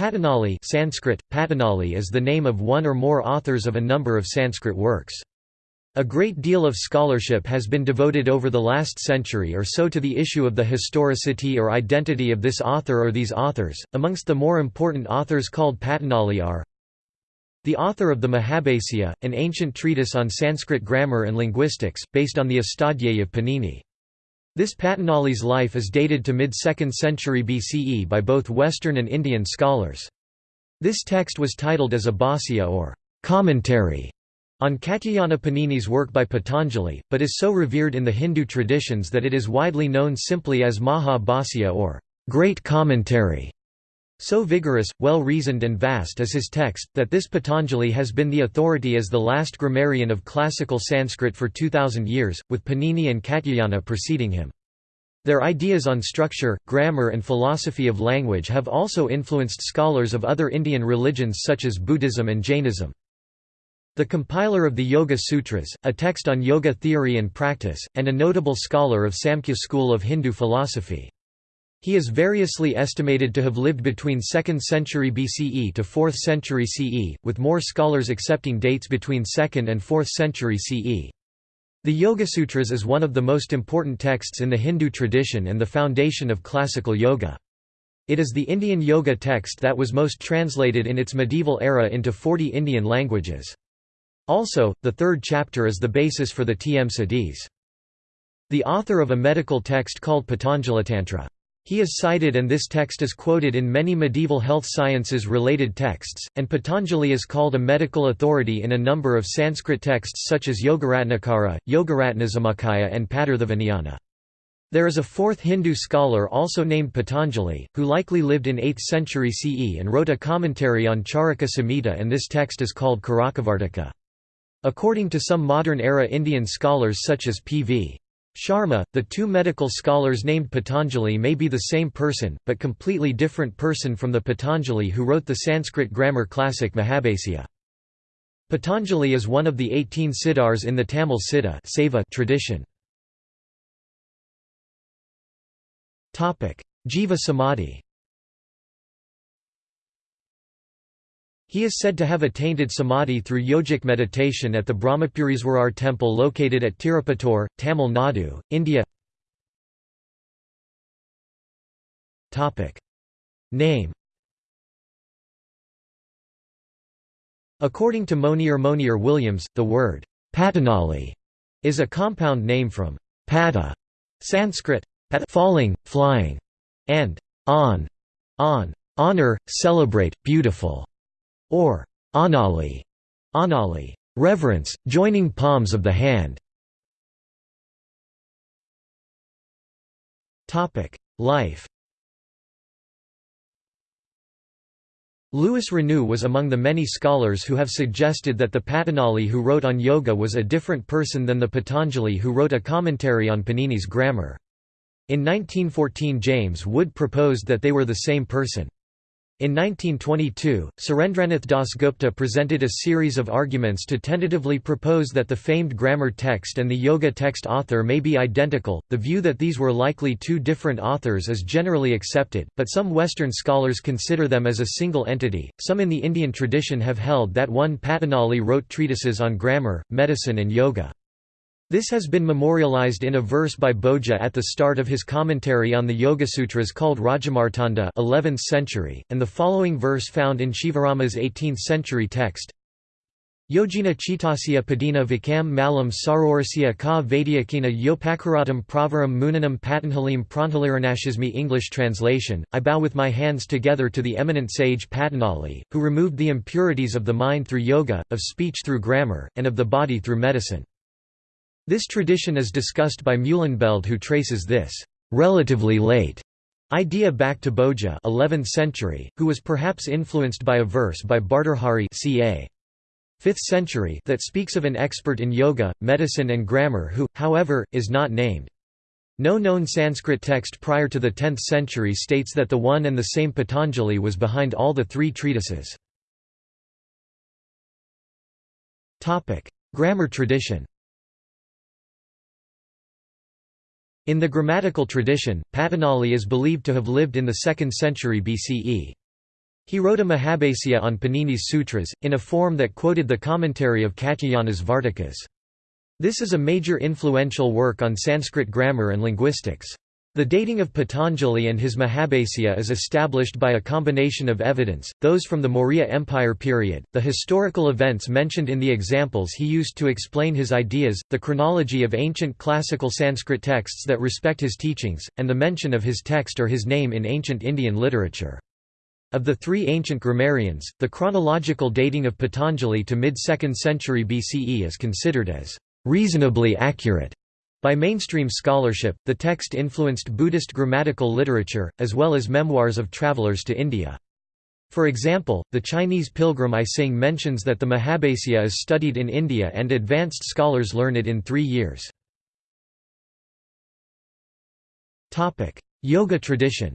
Patanjali Sanskrit, Patanjali is the name of one or more authors of a number of Sanskrit works. A great deal of scholarship has been devoted over the last century or so to the issue of the historicity or identity of this author or these authors. Amongst the more important authors called Patanjali are the author of the Mahabhasya, an ancient treatise on Sanskrit grammar and linguistics, based on the Astadhyayi of Panini. This Patanjali's life is dated to mid-2nd century BCE by both Western and Indian scholars. This text was titled as a Bhāsya or commentary on Katyayana Panini's work by Patanjali, but is so revered in the Hindu traditions that it is widely known simply as Maha Bhāsya or Great Commentary. So vigorous, well-reasoned and vast is his text, that this Patanjali has been the authority as the last grammarian of classical Sanskrit for 2000 years, with Panini and Katyayana preceding him. Their ideas on structure, grammar and philosophy of language have also influenced scholars of other Indian religions such as Buddhism and Jainism. The compiler of the Yoga Sutras, a text on yoga theory and practice, and a notable scholar of Samkhya school of Hindu philosophy. He is variously estimated to have lived between 2nd century BCE to 4th century CE, with more scholars accepting dates between 2nd and 4th century CE. The Yogasutras is one of the most important texts in the Hindu tradition and the foundation of classical yoga. It is the Indian yoga text that was most translated in its medieval era into 40 Indian languages. Also, the third chapter is the basis for the Tm Siddhis. The author of a medical text called Patanjalitantra. He is cited and this text is quoted in many medieval health sciences related texts, and Patanjali is called a medical authority in a number of Sanskrit texts such as Yogaratnakara, Yogaratnasamuccaya and Padarthavinayana. There is a fourth Hindu scholar also named Patanjali, who likely lived in 8th century CE and wrote a commentary on Charaka Samhita and this text is called Karakavartika. According to some modern-era Indian scholars such as P.V. Sharma, the two medical scholars named Patanjali may be the same person, but completely different person from the Patanjali who wrote the Sanskrit grammar classic Mahabhasya. Patanjali is one of the 18 siddhars in the Tamil Siddha tradition. Jiva Samadhi He is said to have attained samadhi through yogic meditation at the Brahmapuriswarar temple located at Tirupattur, Tamil Nadu, India. Name According to Monier Monier Williams, the word Patanjali is a compound name from pata, Sanskrit, falling, flying, and on, on, honor, celebrate, beautiful or anali, anali, reverence, joining palms of the hand. Topic: Life. Louis Renou was among the many scholars who have suggested that the Patanjali who wrote on yoga was a different person than the Patanjali who wrote a commentary on Panini's grammar. In 1914 James Wood proposed that they were the same person. In 1922, Surendranath Das Gupta presented a series of arguments to tentatively propose that the famed grammar text and the yoga text author may be identical. The view that these were likely two different authors is generally accepted, but some Western scholars consider them as a single entity. Some in the Indian tradition have held that one Patanjali wrote treatises on grammar, medicine, and yoga. This has been memorialized in a verse by Bhoja at the start of his commentary on the Yogasutras called Rajamartanda 11th century, and the following verse found in Shivarama's 18th century text Yogina chitasya padina vikam malam sarorasya ka vaidyakina yopakaratam pravaram munanam patanhalim pranthaliranashasmi English translation, I bow with my hands together to the eminent sage Patanjali, who removed the impurities of the mind through yoga, of speech through grammar, and of the body through medicine. This tradition is discussed by Meulenbeld who traces this relatively late idea back to Bhoja 11th century, who was perhaps influenced by a verse by Bhartrhari ca. 5th century that speaks of an expert in yoga, medicine and grammar who, however, is not named. No known Sanskrit text prior to the 10th century states that the one and the same Patanjali was behind all the three treatises. Grammar tradition In the grammatical tradition, Patanjali is believed to have lived in the 2nd century BCE. He wrote a Mahabhasya on Panini's sutras, in a form that quoted the commentary of Katyayana's Vartikas. This is a major influential work on Sanskrit grammar and linguistics. The dating of Patanjali and his Mahabhasya is established by a combination of evidence, those from the Maurya Empire period, the historical events mentioned in the examples he used to explain his ideas, the chronology of ancient classical Sanskrit texts that respect his teachings, and the mention of his text or his name in ancient Indian literature. Of the three ancient grammarians, the chronological dating of Patanjali to mid-2nd century BCE is considered as reasonably accurate. By mainstream scholarship, the text influenced Buddhist grammatical literature, as well as memoirs of travelers to India. For example, the Chinese pilgrim I Sing mentions that the Mahabhasya is studied in India and advanced scholars learn it in three years. Yoga tradition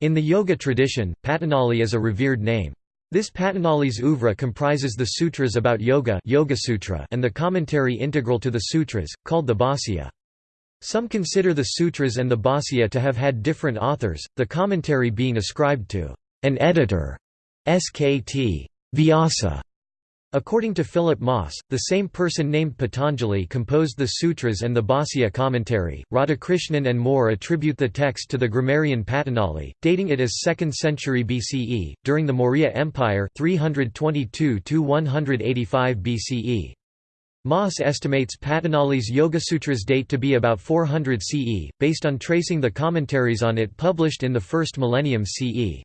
In the yoga tradition, Patanjali is a revered name. This Patanjali's oeuvre comprises the sutras about yoga, yoga sutra and the commentary integral to the sutras, called the Bhāsya. Some consider the sutras and the Bhāsya to have had different authors, the commentary being ascribed to an editor, Skt. Vyasa, According to Philip Maas, the same person named Patanjali composed the sutras and the Bhāsya commentary. Radhakrishnan and more attribute the text to the grammarian Patanjali, dating it as 2nd century BCE, during the Maurya Empire 322 185 BCE. Maas estimates Patanjali's Yogasutras date to be about 400 CE, based on tracing the commentaries on it published in the first millennium CE.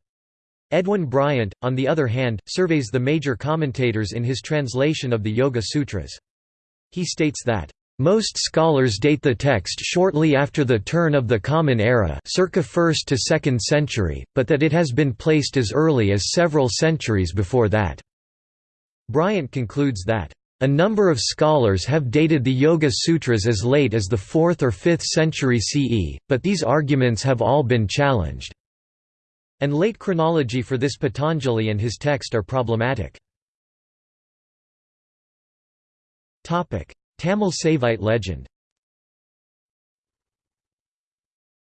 Edwin Bryant, on the other hand, surveys the major commentators in his translation of the Yoga Sutras. He states that, "...most scholars date the text shortly after the turn of the Common Era circa 1st to 2nd century, but that it has been placed as early as several centuries before that." Bryant concludes that, "...a number of scholars have dated the Yoga Sutras as late as the 4th or 5th century CE, but these arguments have all been challenged." And late chronology for this Patanjali and his text are problematic. Tamil Saivite legend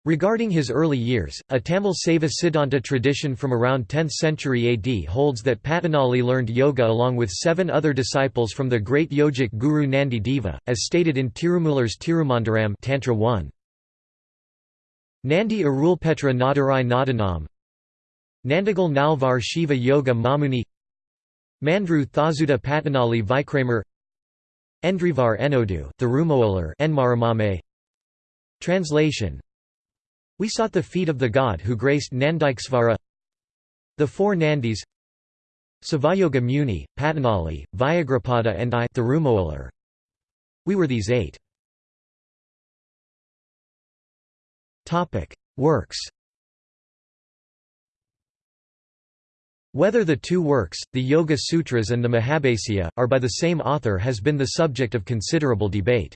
Regarding his early years, a Tamil Saiva Siddhanta tradition from around 10th century AD holds that Patanjali learned yoga along with seven other disciples from the great yogic guru Nandi Deva, as stated in Tirumular's Tirumandiram Tantra 1. Nandi Arulpetra Nadarai Nadanam Nandigal Nalvar Shiva Yoga Mamuni Mandru Thazuda Patanjali Vikramer Endrivar Enodu Thirumolar Enmaramame Translation. We sought the feet of the god who graced Nandikesvara. The four Nandis Savayoga Muni, Patanjali, Vyagrapada and I Thirumolar. We were these eight. Works Whether the two works, the Yoga Sutras and the Mahabhasya, are by the same author has been the subject of considerable debate.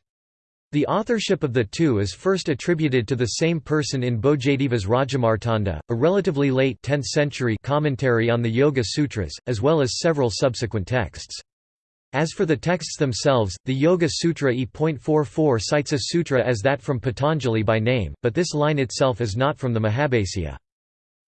The authorship of the two is first attributed to the same person in Bhojadeva's Rajamartanda, a relatively late 10th century commentary on the Yoga Sutras, as well as several subsequent texts. As for the texts themselves, the Yoga Sutra E.44 cites a sutra as that from Patanjali by name, but this line itself is not from the Mahabhasya.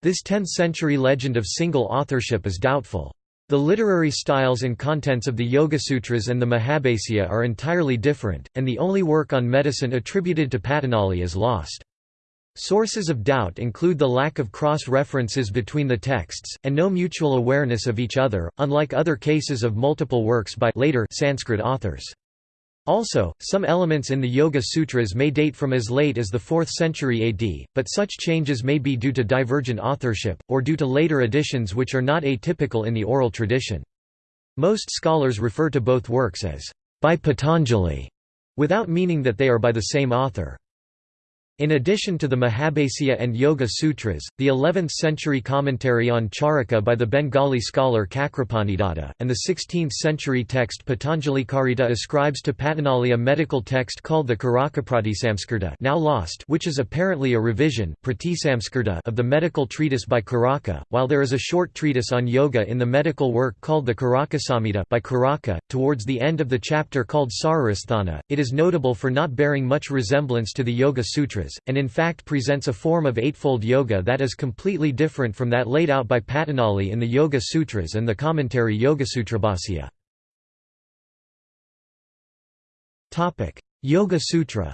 This 10th-century legend of single authorship is doubtful. The literary styles and contents of the Yogasutras and the Mahabhasya are entirely different, and the only work on medicine attributed to Patanjali is lost. Sources of doubt include the lack of cross-references between the texts, and no mutual awareness of each other, unlike other cases of multiple works by later Sanskrit authors. Also, some elements in the Yoga Sutras may date from as late as the 4th century AD, but such changes may be due to divergent authorship, or due to later additions which are not atypical in the oral tradition. Most scholars refer to both works as by Patanjali, without meaning that they are by the same author. In addition to the Mahabhasya and Yoga Sutras, the 11th-century commentary on Charaka by the Bengali scholar Cakrapanidatta, and the 16th-century text Patanjalicarita ascribes to Patanjali a medical text called the Karakapratisamskrita now lost which is apparently a revision of the medical treatise by Karaka, while there is a short treatise on yoga in the medical work called the Karakasamhita by Karaka. Towards the end of the chapter called Sararasthana, it is notable for not bearing much resemblance to the Yoga Sutras And in fact presents a form of Eightfold Yoga that is completely different from that laid out by Patanjali in the Yoga Sutras and the commentary Yogasutrabhashya. Yoga Sutra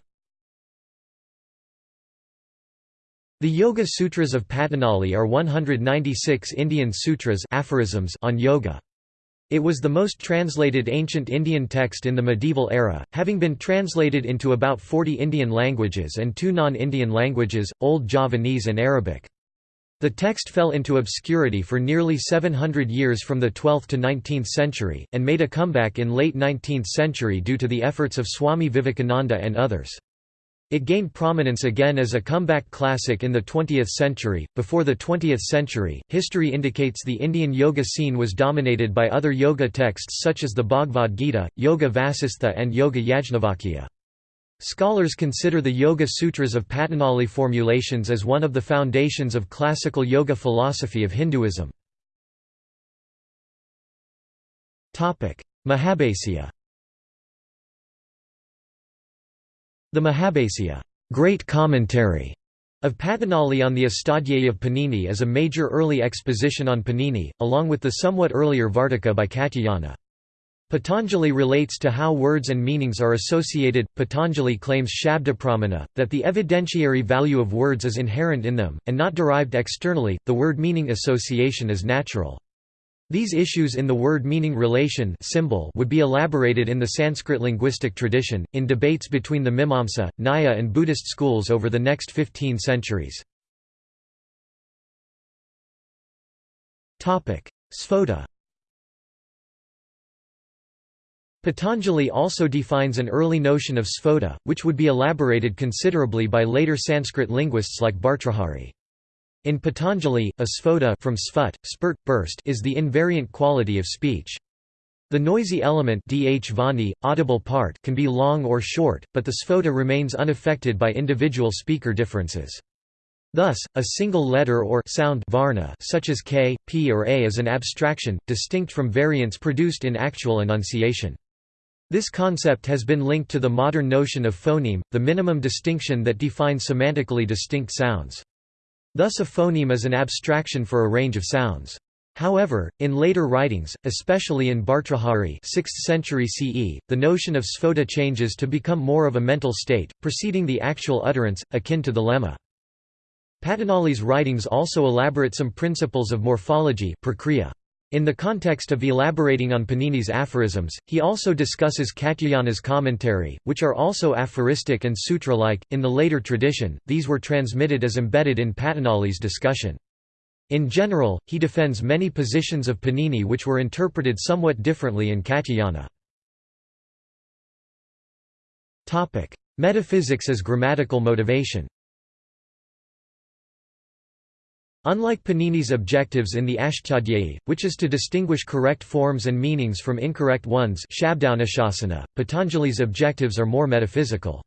The Yoga Sutras of Patanjali are 196 Indian sutras aphorisms on yoga. It was the most translated ancient Indian text in the medieval era, having been translated into about 40 Indian languages and two non-Indian languages, Old Javanese and Arabic. The text fell into obscurity for nearly 700 years from the 12th to 19th century, and made a comeback in late 19th century due to the efforts of Swami Vivekananda and others. It gained prominence again as a comeback classic in the 20th century. Before the 20th century, history indicates the Indian yoga scene was dominated by other yoga texts such as the Bhagavad Gita, Yoga Vasistha, and Yoga Yajnavalkya. Scholars consider the Yoga Sutras of Patanjali formulations as one of the foundations of classical yoga philosophy of Hinduism. Mahabhasya The Mahabhasya great commentary of Patanjali on the Astadhyayi of Panini is a major early exposition on Panini, along with the somewhat earlier Vartika by Katyayana. Patanjali relates to how words and meanings are associated. Patanjali claims Shabdapramana, that the evidentiary value of words is inherent in them, and not derived externally, the word meaning association is natural. These issues in the word-meaning relation symbol would be elaborated in the Sanskrit linguistic tradition, in debates between the Mimamsa, Nyaya and Buddhist schools over the next 15 centuries. Sphota Patanjali also defines an early notion of sphota, which would be elaborated considerably by later Sanskrit linguists like Bhartrhari. In Patanjali, a sphota from sphut, spurt, burst is the invariant quality of speech. The noisy element dh vani, audible part can be long or short, but the sphota remains unaffected by individual speaker differences. Thus, a single letter or sound varna such as k, p or a is an abstraction, distinct from variants produced in actual enunciation. This concept has been linked to the modern notion of phoneme, the minimum distinction that defines semantically distinct sounds. Thus a phoneme is an abstraction for a range of sounds. However, in later writings, especially in Bhartrhari 6th century CE, the notion of sphota changes to become more of a mental state, preceding the actual utterance, akin to the lemma. Patanjali's writings also elaborate some principles of morphology prakriya. In the context of elaborating on Panini's aphorisms, he also discusses Katyayana's commentary, which are also aphoristic and sutra-like. In the later tradition, these were transmitted as embedded in Patanjali's discussion. In general, he defends many positions of Panini which were interpreted somewhat differently in Katyayana. Metaphysics as grammatical motivation Unlike Panini's objectives in the Ashtadhyayi, which is to distinguish correct forms and meanings from incorrect ones Patanjali's objectives are more metaphysical.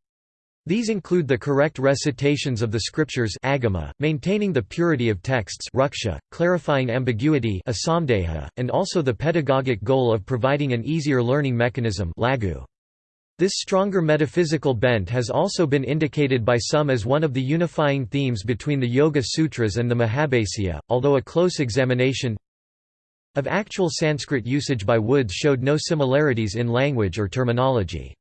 These include the correct recitations of the scriptures agama, maintaining the purity of texts ruksha, clarifying ambiguity and also the pedagogic goal of providing an easier learning mechanism laghu. This stronger metaphysical bent has also been indicated by some as one of the unifying themes between the Yoga Sutras and the Mahabhasya, although a close examination of actual Sanskrit usage by Woods showed no similarities in language or terminology.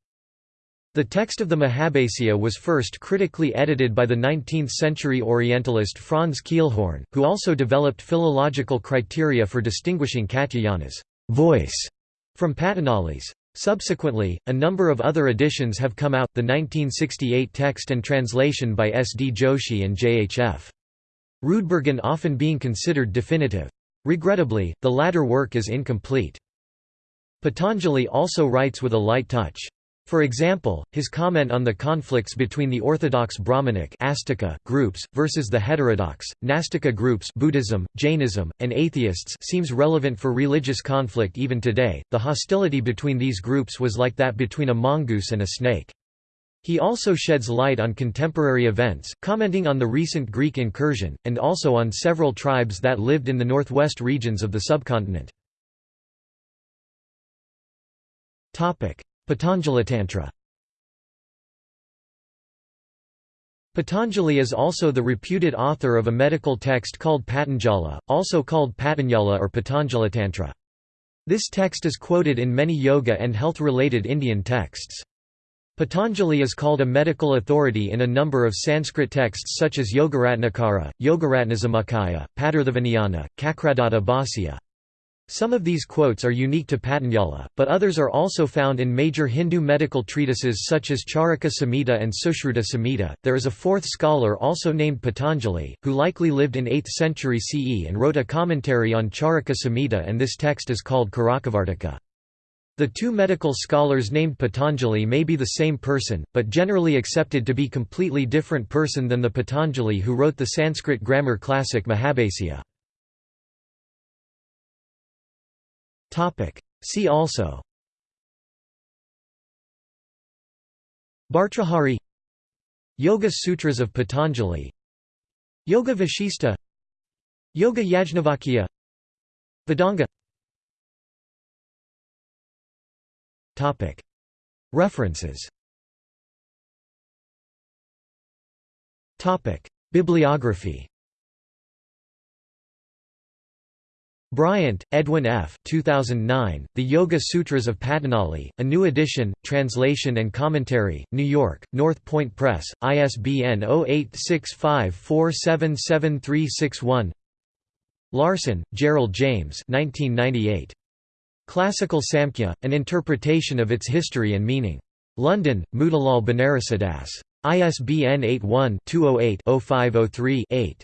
The text of the Mahabhasya was first critically edited by the 19th-century Orientalist Franz Kielhorn, who also developed philological criteria for distinguishing Katyayana's voice from Patanjali's Subsequently, a number of other editions have come out, the 1968 text and translation by S. D. Joshi and J. H. F. Roodbergen often being considered definitive. Regrettably, the latter work is incomplete. Patanjali also writes with a light touch. For example, his comment on the conflicts between the orthodox Brahmanic groups, versus the heterodox, Nastika groups Buddhism, Jainism, and atheists seems relevant for religious conflict even today. The hostility between these groups was like that between a mongoose and a snake. He also sheds light on contemporary events, commenting on the recent Greek incursion, and also on several tribes that lived in the northwest regions of the subcontinent. Patanjalitantra Patanjali is also the reputed author of a medical text called Patanjala, also called Patanjala or Patanjalitantra. This text is quoted in many yoga and health-related Indian texts. Patanjali is called a medical authority in a number of Sanskrit texts such as Yogaratnakara, Yogaratnasamuccaya, Padarthavinayana, Cakradatta Bhāsya. Some of these quotes are unique to Patanjala, but others are also found in major Hindu medical treatises such as Charaka Samhita and Sushruta Samhita. There is a fourth scholar also named Patanjali, who likely lived in 8th century CE and wrote a commentary on Charaka Samhita, and this text is called Karakavartika. The two medical scholars named Patanjali may be the same person, but generally accepted to be completely different person than the Patanjali who wrote the Sanskrit grammar classic Mahabhasya. See also. Bhartrhari Yoga Sutras of Patanjali. Yoga Vashista Yoga Yajnavalkya Vedanga. References. Bibliography Bryant, Edwin F. 2009, The Yoga Sutras of Patanjali, a new edition, translation and commentary, New York, North Point Press, ISBN 0865477361 Larson, Gerald James 1998. Classical Samkhya, an interpretation of its history and meaning. London, Motilal Banarsidass. ISBN 81-208-0503-8.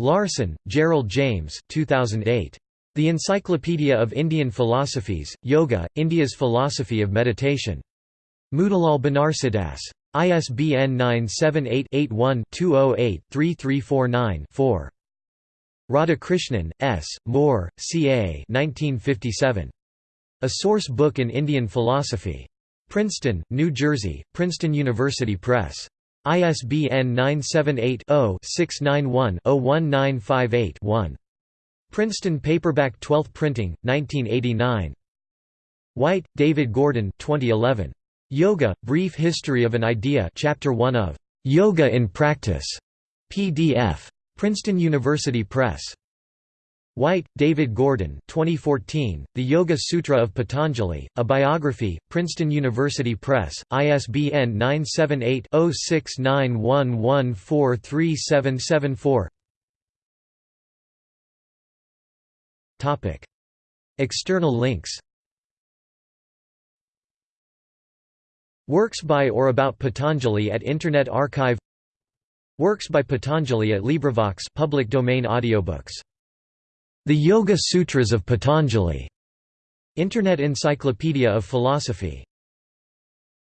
Larson, Gerald James 2008. The Encyclopedia of Indian Philosophies, Yoga, India's Philosophy of Meditation. Motilal Banarsidass. ISBN 978-81-208-3349-4. Radhakrishnan, S., Moore, C. A. 1957. A Source Book in Indian Philosophy. Princeton, New Jersey, Princeton University Press. ISBN 978-0-691-01958-1. Princeton Paperback 12th Printing, 1989. White, David Gordon 2011. Yoga, Brief History of an Idea Chapter 1 of "'Yoga in Practice' PDF. Princeton University Press. White, David Gordon 2014, The Yoga Sutra of Patanjali, A Biography, Princeton University Press, ISBN 978-0691143774 External links Works by or about Patanjali at Internet Archive Works by Patanjali at LibriVox public domain audiobooks the Yoga Sutras of Patanjali, Internet Encyclopedia of Philosophy